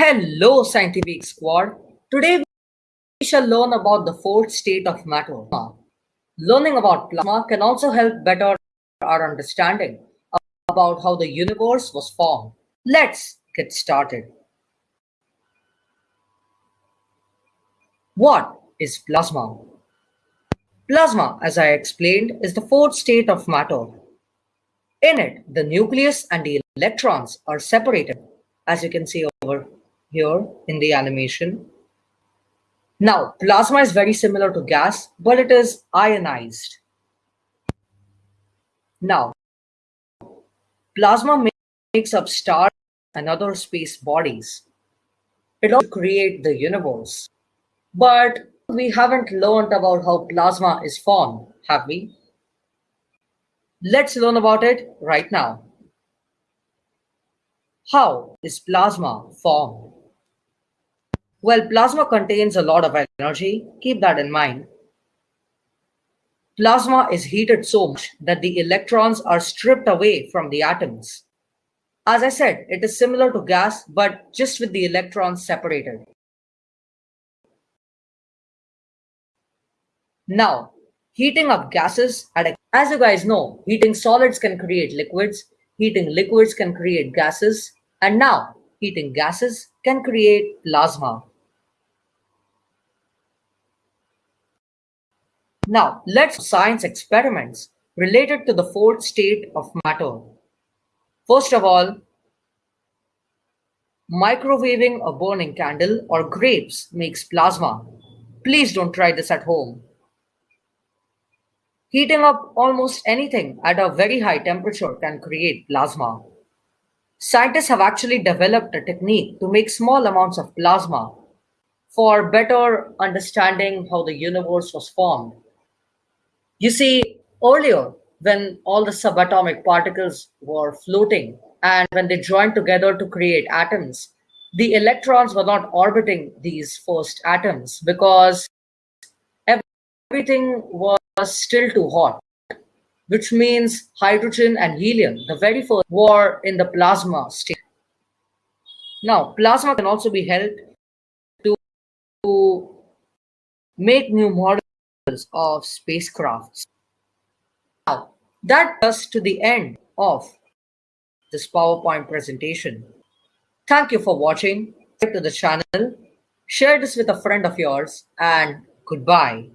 Hello, scientific squad. Today we shall learn about the fourth state of matter. Learning about plasma can also help better our understanding about how the universe was formed. Let's get started. What is plasma? Plasma, as I explained, is the fourth state of matter. In it, the nucleus and the electrons are separated, as you can see over here in the animation. Now, plasma is very similar to gas, but it is ionized. Now, plasma makes up stars and other space bodies. It also creates the universe. But we haven't learned about how plasma is formed, have we? Let's learn about it right now. How is plasma formed? Well, plasma contains a lot of energy. Keep that in mind. Plasma is heated so much that the electrons are stripped away from the atoms. As I said, it is similar to gas, but just with the electrons separated. Now, heating up gases, at a, as you guys know, heating solids can create liquids, heating liquids can create gases, and now heating gases can create plasma. Now, let's science experiments related to the fourth state of matter. First of all, microwaving a burning candle or grapes makes plasma. Please don't try this at home. Heating up almost anything at a very high temperature can create plasma. Scientists have actually developed a technique to make small amounts of plasma for better understanding how the universe was formed. You see, earlier, when all the subatomic particles were floating and when they joined together to create atoms, the electrons were not orbiting these first atoms because everything was still too hot, which means hydrogen and helium, the very first, were in the plasma state. Now, plasma can also be held to, to make new models of spacecrafts. Now, that us to the end of this PowerPoint presentation. Thank you for watching. Subscribe to the channel, share this with a friend of yours, and goodbye.